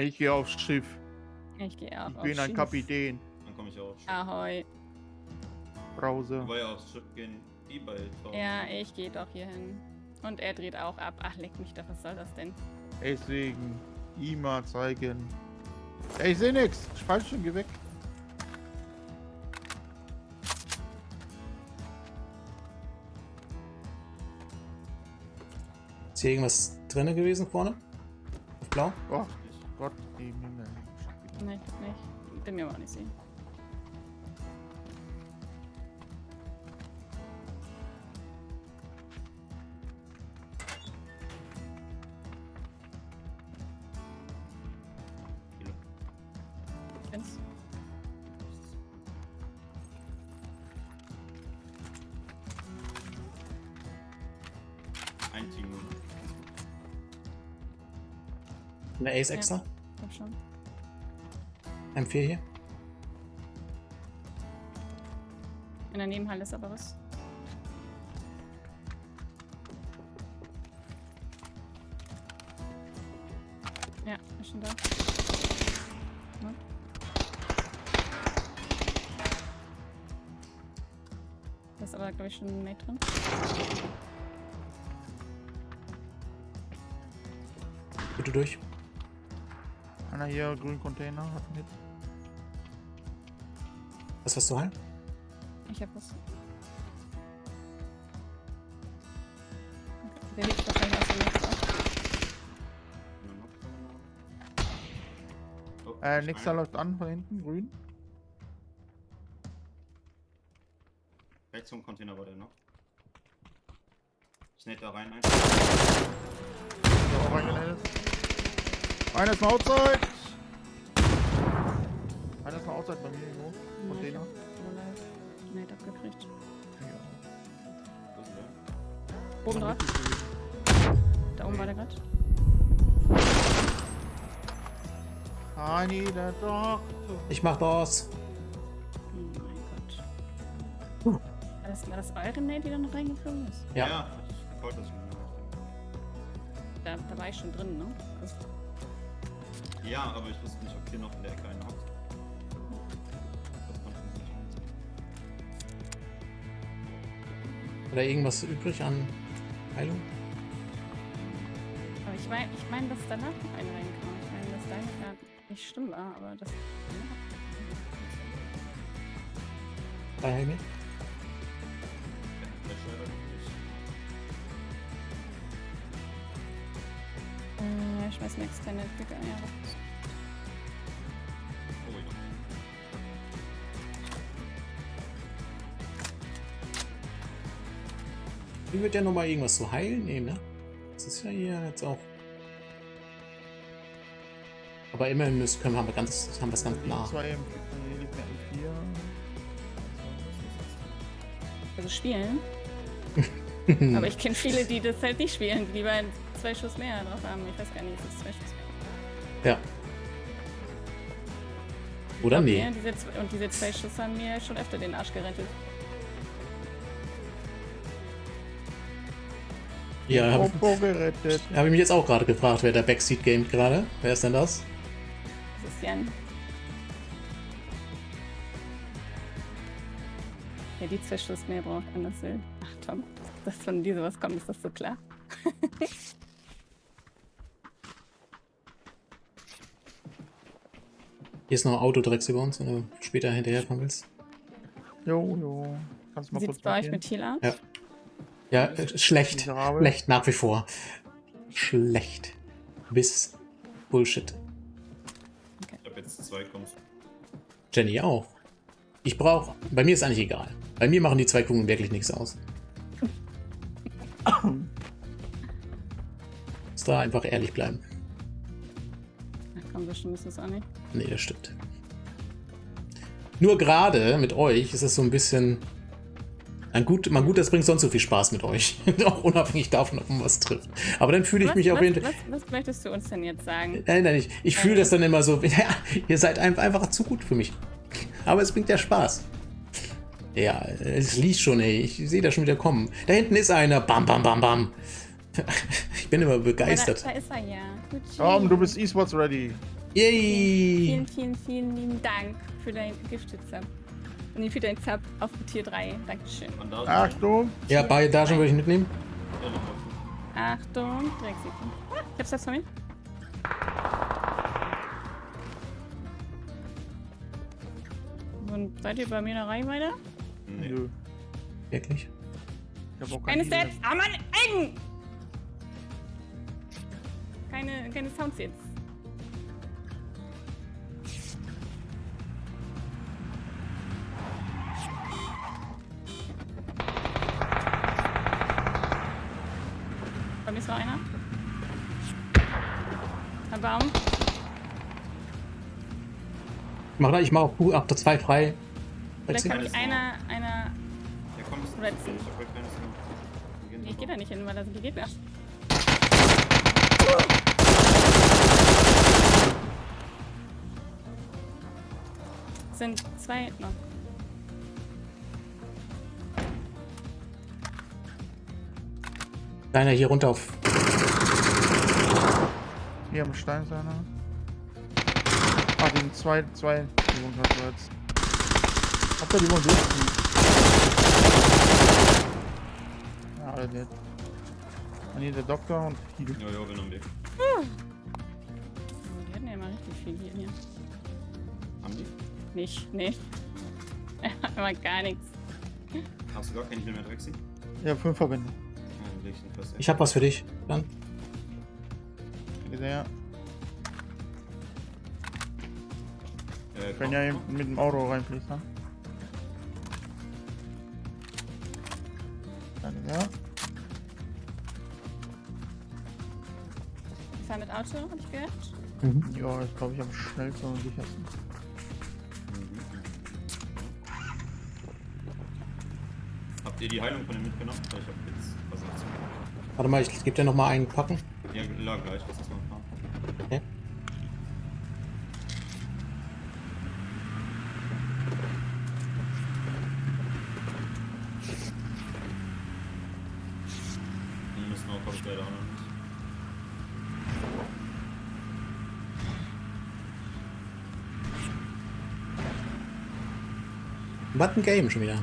Ich gehe aufs Schiff. Ich gehe auch Ich bin ein Schiff. Kapitän. Dann komme ich auch aufs Schiff. Ahoi. Brause. Wobei aufs Schiff gehen. Ja, ich gehe doch hier hin. Und er dreht auch ab. Ach, leck mich doch, was soll das denn? Deswegen immer zeigen. Ey, ich seh nix. Speichern, geh weg. Ist hier irgendwas drin gewesen vorne? Auf blau? Oh Gott, die Himmel. Nein, ich glaub nicht. Bin mir aber auch nicht sehen. Ein Team. Eine Ace extra? Komm schon. M4 hier? In der Nebenhalle ist aber was. Ja, ist schon da. Ja. Da ist aber, glaube ich, schon ein Mate drin. Bitte durch. Einer hier, grünen Container, hat mit. Was hast du heilen? Ich hab was. Der hebt wahrscheinlich aus Netz auf. Oh, Äh, ein. läuft an von hinten, grün. Rechts zum Container war der noch. Ich nette da rein. Ein. Der auch reingeleitet. Einer ist mal outside. Einer ist mal outside bei mir irgendwo. Container. Mate abgekriegt. Ja. Wo ist der? Oben drauf. Da oben war der gerade. Honey, der Doktor. Ich mach das. Oh mein Gott. War das, war das eure Nate, die da noch reingeflogen ist? Ja. Ja, ich wollte das schon. Da, da war ich schon drin, ne? Also, Ja, aber ich wusste nicht, ob hier noch in der Ecke einer nicht. Oder irgendwas übrig an Heilung? aber ich meine, ich mein, dass danach noch einer reinkam. Ich meine, dass deine gerade nicht schlimm war, aber das. Bei Helmi? Der Nicht. Äh, ich schmeiß mir externe Blicke an. Ja, ja. Hier wird ja nochmal irgendwas zu heilen nehmen, ne? Das ist ja hier jetzt auch. Aber immerhin müssen, können wir, haben wir ganz, haben wir es ganz M4. Also spielen. aber ich kenne viele, die das halt nicht spielen, die lieber zwei Schuss mehr drauf haben. Ich weiß gar nicht, ist es zwei Schuss mehr? Ja. Oder nee? Diese, und diese zwei Schuss haben mir schon öfter den Arsch gerettet. Ja, habe gerettet. hab ich mich jetzt auch gerade gefragt, wer der Backseat gamet gerade. Wer ist denn das? Das ist Jan. Ja, die zwei Schuss mehr braucht anders will. Ach Tom, dass von dir sowas kommt, ist das so klar? Hier ist noch ein Auto direkt über uns, wenn du später hinterherfahren willst. Jo, jo. Kannst du mal sieht's kurz bei euch mit Heal aus? Ja. Ja, äh, schlecht. Miserabel. Schlecht nach wie vor. Schlecht. Bis Bullshit. Ich hab jetzt zwei kommst. Jenny auch. Ich brauche. Bei mir ist eigentlich egal. Bei mir machen die zwei Kugeln wirklich nichts aus. Da einfach ehrlich bleiben. Ach komm, so schlimm ist das auch nicht. Nee, das stimmt. Nur gerade mit euch ist es so ein bisschen. Ein gut, mal gut, das bringt sonst so viel Spaß mit euch. Auch unabhängig davon, ob man was trifft. Aber dann fühle ich was, mich auf was, jeden Fall. was, was möchtest du uns denn jetzt sagen? Nein, nein, ich, ich fühle das dann immer so. Ja, ihr seid einfach, einfach zu gut für mich. Aber es bringt ja Spaß. Ja, es liegt schon, ey. Ich sehe das schon wieder kommen. Da hinten ist einer. Bam, bam, bam, bam. Ich bin immer Aber Da, begeistert. da ist er ja. Gut Tom, du bist E-Sports ready. Yay! Vielen, vielen, vielen lieben Dank für dein Gifted-Sub. Nee, für dein Sub auf Tier 3. Dankeschön. Und da Achtung! Ja, bei Dagen würde ich mitnehmen. Ja. Achtung, Drecksiefen. Ah, ich hab's das von mir. Und seid ihr bei mir in der? Nee. Nö. Wirklich? Ich hab auch Keine keine Stats. Ah, Mann, eng! Keine, keine Sounds jetzt. Bei mir ist noch einer. Ein Baum. Mach da, ich mach auch ab der 2 frei. Vielleicht kann mich Sound. einer, einer. Ja, komm, das ist Red Ich ich geh da nicht hin, weil da sind die Gegner. Sind zwei noch. Einer hier runter auf. Hier am Stein ist einer. Ah, den zwei, zwei. Die wurden gerade jetzt. Habt ihr die durchziehen? Ja, alle nicht. Und hier der Doktor und Hidu. Ja, ja, Weg. Oh, die Nicht, nee. Aber gar nichts. Hast du gar keinen Heal mehr, Drexi? Ja, fünf Verbände. Dann ich hab was für dich. Dann. Bitte, ja. Äh, Können ja eben mit dem Auto reinfließen. Ne? Danke, ja. Ich fahr mit Auto, hab ich gehört. Mhm. Ja, ich glaube ich am schnellsten und sichersten. Habt ihr die Heilung von dem mitgenommen? Weil Ich hab jetzt was dazu. Warte mal, ich gebe dir noch mal einen Packen. Ja, la, gleich, lass das mal fahren. Okay. Dann müssen wir auch, noch nicht. Was ein Game schon wieder.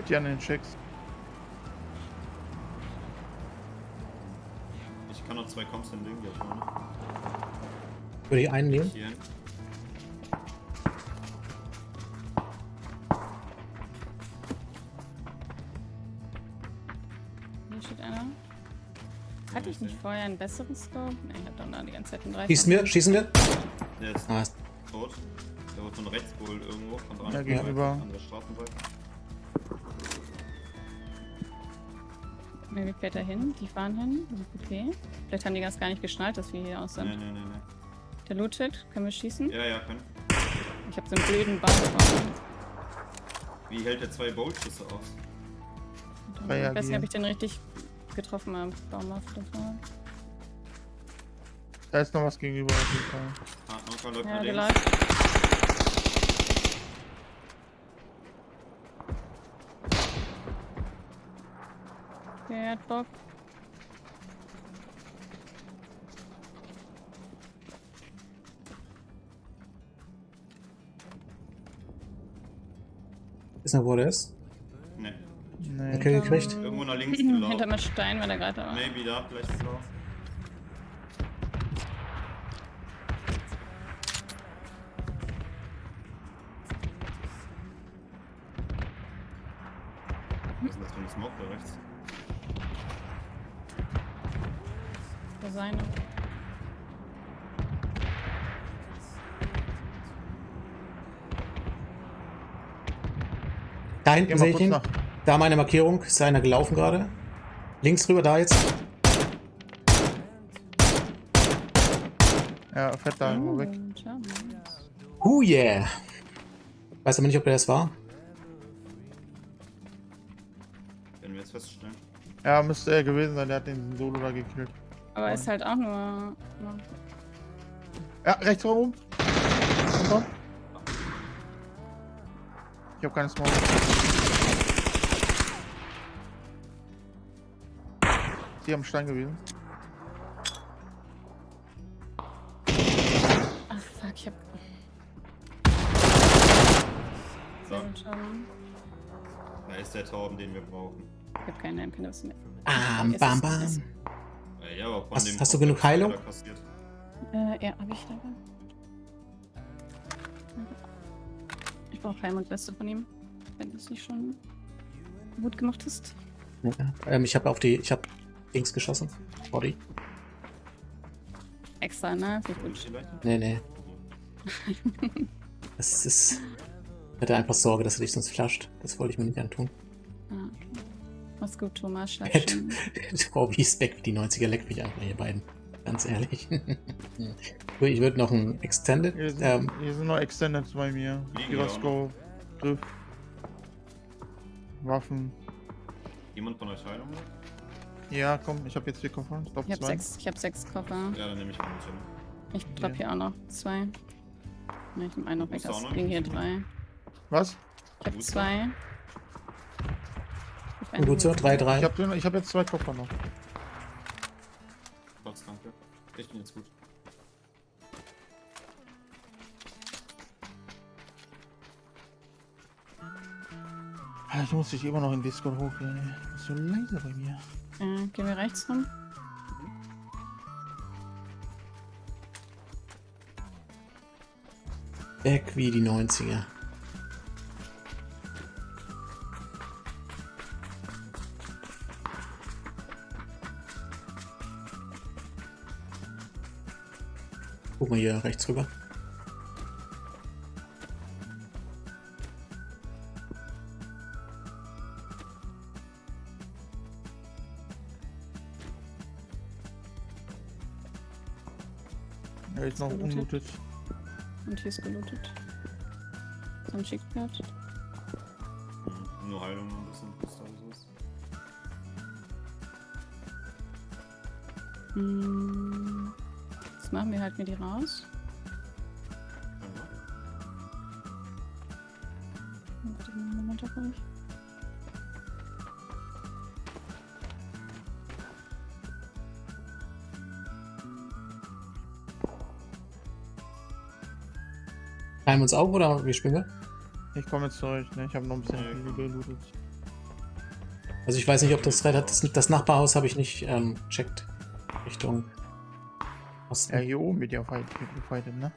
Halt die an den Checks. Ich kann noch zwei Comps hinlegen, die auch noch. Würde ich einen nehmen? Hier. Hatte ich nicht vorher einen besseren Scope? Ne, ich hab doch da die ganze Zeit einen 3. Schießen wir? Schießen wir? Der ist Ah, ist- tot. Der wird von rechts wohl irgendwo, von der Ja, anderen gegenüber. An der Straßenseite. Wie fährt er hin? Die fahren hin. Okay. Vielleicht haben die das gar nicht geschnallt, dass wir hier aus sind. Nee, nee, nee, nee. Der lootet. Können wir schießen? Ja, ja, können. Ich hab so einen blöden Baum vorne. Wie hält der zwei Boltschüsse aus? Ich weiß nicht, ob ich den richtig getroffen habe. Baum auf das war. Da ist noch was gegenüber auf jeden Fall. Ah, Anker läuft Ja, der läuft. Okay, er hat Bock. Ist noch, wo der ist? Nee. Nee. Okay, gekriegt. Irgendwo nach links gelaufen. Stein war der gerade war. Maybe da, vielleicht ist er. Was ist denn das für ein Smoke da rechts? Der seine. Da Geh hinten sehe ich ihn. nach. Da meine Markierung. Ist einer gelaufen gerade. Links rüber, da jetzt. Ja, fährt da irgendwo weg. Und Oh yeah. Weiß aber nicht, ob der das war. Werden wir jetzt feststellen. Ja, müsste er gewesen sein, der hat den Solo da gekillt. Aber ist halt auch nur. Ja, rechts rum. Runter. Ich hab keine Smoke. Die am Stein gewesen. Ach fuck, ich hab. So, da ist der Torben, den wir brauchen. Ich hab keine Empfindung mehr. Bam, Ist bam, bam. ist- Äh, ja, aber von Hast- dem hast du genug Heilung? Äh, ja, hab ich dabei. Ich brauche Heim und Beste von ihm. Wenn du es nicht schon gut gemacht hast. Ja, ähm, ich habe auf die, ich habe Dings geschossen. Body. Extra, ne? Wie gut. Nee, nee. Das ist. Ich hatte einfach Sorge, dass er dich sonst flasht. Das wollte ich mir nicht antun. Ah, okay. Mach's gut, Thomas. Spec wie die 90er leckt mich einfach, ihr beiden. Ganz ehrlich. Ich würde noch ein Extended. Hier sind, Ähm, hier sind noch Extended bei mir. Gyroscope, Griff, Waffen. Jemand von euch Heilung? Ja, komm, ich habe jetzt vier Koffer. Ich glaube Ich hab zwei. sechs, ich hab sechs Koffer. Ja, dann nehme ich Jim. Ich dropp Ja. hier auch noch zwei. Ne, ich nehm einen noch weg. Noch liegen hier drei. Was? Ich hab Gut. zwei. Gut so, hier. 3-3. Ich habe ich hab jetzt zwei Koffer noch. Ich muss dich immer noch in Discord hochgehen. so leise bei mir. Äh, gehen wir rechts rum. Back wie die 90er. Guck mal hier rechts rüber. Er ist noch Gelootet. unlootet. Und hier ist gelootet. So ein Schickpad. Mhm. Nur Heilung noch ein bisschen. Booster oder sowas. Hm. Jetzt machen wir halt mir die raus. Ja. Warte einen Moment auf euch. Teilen wir uns auf oder wie spielen wir? Ich komme jetzt zurück, ne? Ich habe noch ein bisschen komm. gelootet. Also ich weiß nicht, ob das das, das Nachbarhaus habe ich nicht ähm, checkt. Richtung Osten. Ja, hier oben wird ja fight, gefightet, ne?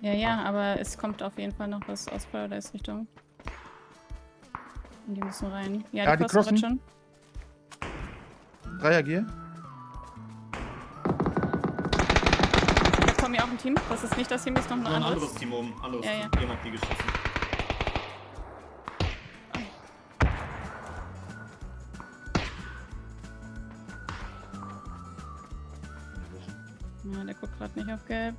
Ja, ja, aber es kommt auf jeden Fall noch was aus Paradise Richtung. Und die müssen rein. Ja, Ja, die die crossen. schon. Dreier Gear. Kommen ja auch ein Team. Das ist nicht das Team, das ist noch ein Noch ein anderes. anderes Team oben. Anderes Ja, ja. Team. Jemand hat die geschossen. Ja, der guckt gerade nicht auf Gelb.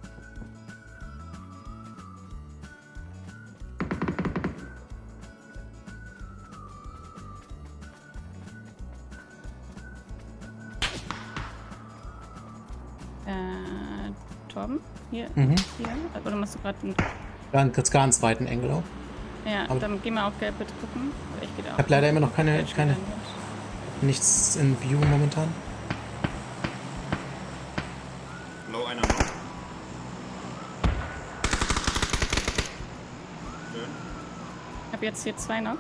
Hier? Mhm. Hier? Oder machst du gerade einen... Ganz, ganz weiten Engel auch. Ja, Aber- dann geh mal auf Gelb bitte gucken. Ich Ich habe leider immer noch keine, keine, dann nichts in View momentan. Blau einer noch. Schön. Ich hab jetzt hier zwei noch.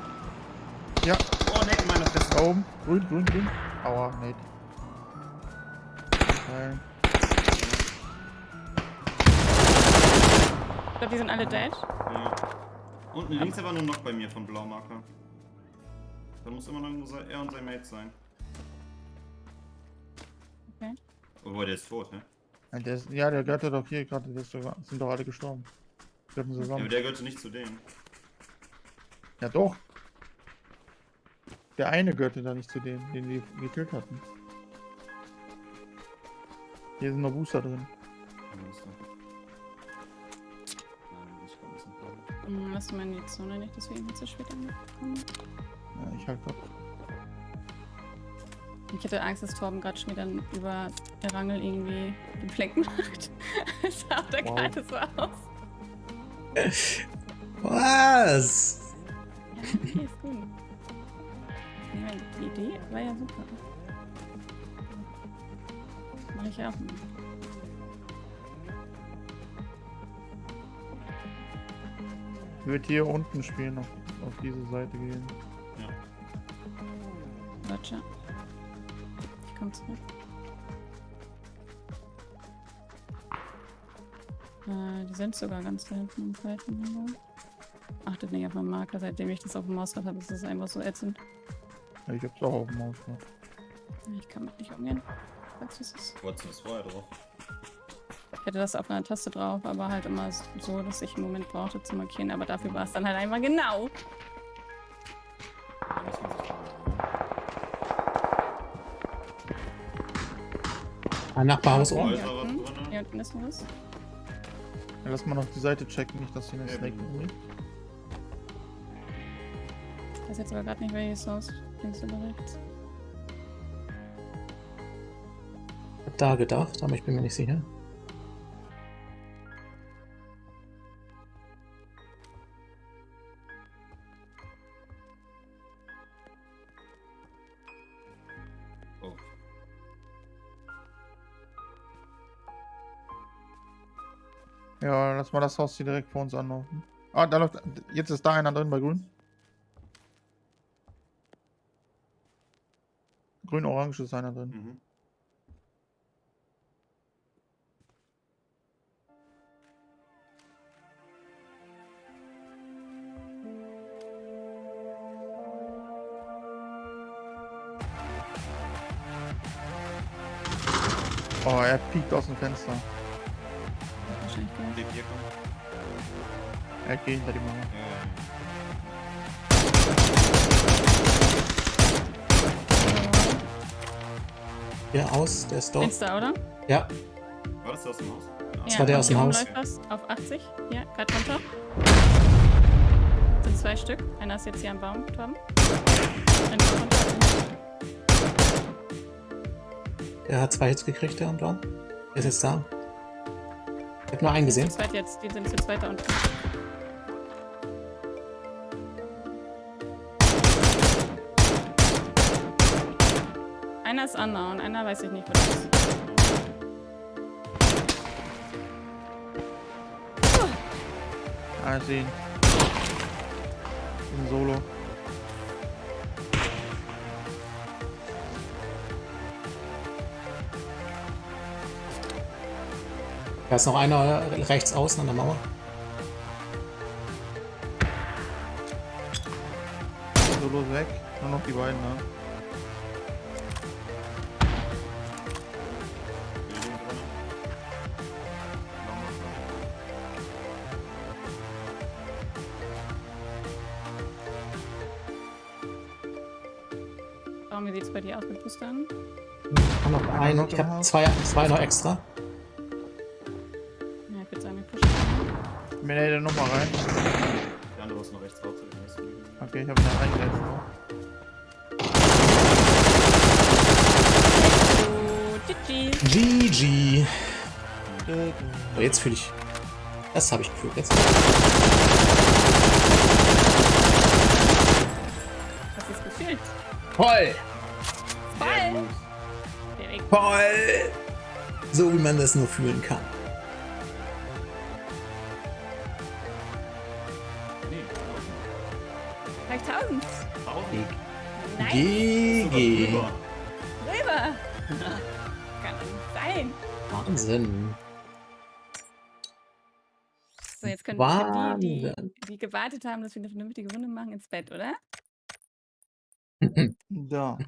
Ja, Oh, ne, in meiner Fresse. da oben. Grün, grün, grün. Aua, Nate. Geil. Ich glaube, die sind alle dead. Ja. Unten links aber nur noch bei mir von Blaumarker. Da muss immer noch se- er und sein Mate sein. Okay. Obwohl, der ist tot, hä? Ja, der, ist, ja, der gehört doch hier gerade. der ist sogar- Sind doch alle gestorben. Gehörten Ja, aber zusammen. der gehörte nicht zu denen. Ja, doch. Der eine gehörte da nicht zu denen, den wir gekillt hatten. Hier sind noch Booster drin. Ja, Lass mal in die Zone nicht, deswegen zu spät angekommen. Ja, ich halt grad. Ich hätte Angst, dass Torben gerade schon wieder über der Rangel irgendwie den Fleck macht. Das sah da Wow. gerade so aus. Was? Ja, okay, ist gut. Meine, die Idee war ja super. Mach ich ja auch. mal. Ich würde hier unten spielen, auf, auf diese Seite gehen. Ja. Roger. Ich komm zurück. Äh, die sind sogar ganz da hinten im zweiten Lager. Achtet nicht auf meinen Marker, seitdem ich das auf dem Mausrad habe, ist das einfach so ätzend. Ja, Ich hab's auch auf dem Maus. Ne? Ich kann mit nicht umgehen. Sagst du es ist? Wolltest du das vorher drauf? Ich hätte das auf einer Taste drauf, aber halt immer so, dass ich einen Moment brauchte zu markieren. Aber dafür war es dann halt einmal genau. Ein Nachbarhaus oben. was unten. Hier unten ist was. Ja, lass mal noch die Seite checken, nicht, dass hier eine Snake umliegt. Ich weiß jetzt aber gerade nicht, welches Haus. Links oder rechts. Hab da gedacht, aber ich bin mir nicht sicher. Ja, lass mal das Haus hier direkt vor uns anlaufen. Ah, da läuft. Jetzt ist da einer drin bei grün. Grün-orange ist einer drin. Mhm. Oh, er piekt aus dem Fenster. Wahrscheinlich gehört. Lebt hier kommt. Er geht hinter die Mauer. Der aus, der ist dort. Insta, oder? Ja, War das der aus dem Haus? Das war der aus dem Haus. was auf 80. Ja, gerade runter. Sind zwei Stück. Einer ist jetzt hier am Baum, runter. der hat zwei Hits gekriegt, der am Baum. Der ist jetzt da. Ich hab nur einen Die sind gesehen. zu zweit jetzt. Die sind zu zweit da unten. Einer ist Anna und einer weiß ich nicht, was das ist. Ah, ich sehe ihn. Im Solo. Da ist noch einer rechts außen an der Mauer. Solo weg. Nur noch die beiden, ne? Warum, wie sieht es bei dir aus mit Boostern? Ich hab noch einen. Ich im hab Haus. zwei, zwei noch extra. Hätte nochmal rein. Der andere ist noch rechts raus. Okay, ich habe ihn reingesetzt. Oh, GG. GG. So, jetzt fühle ich. Das habe ich gefühlt. Jetzt. Was ist gefühlt? Toll! Voll! Direkt. Toll! So wie man das nur fühlen kann. GG. Rüber. Rüber. Kann nicht sein. Wahnsinn. So, jetzt können wir die, die, die gewartet haben, dass wir eine vernünftige Runde machen, ins Bett, oder? Da.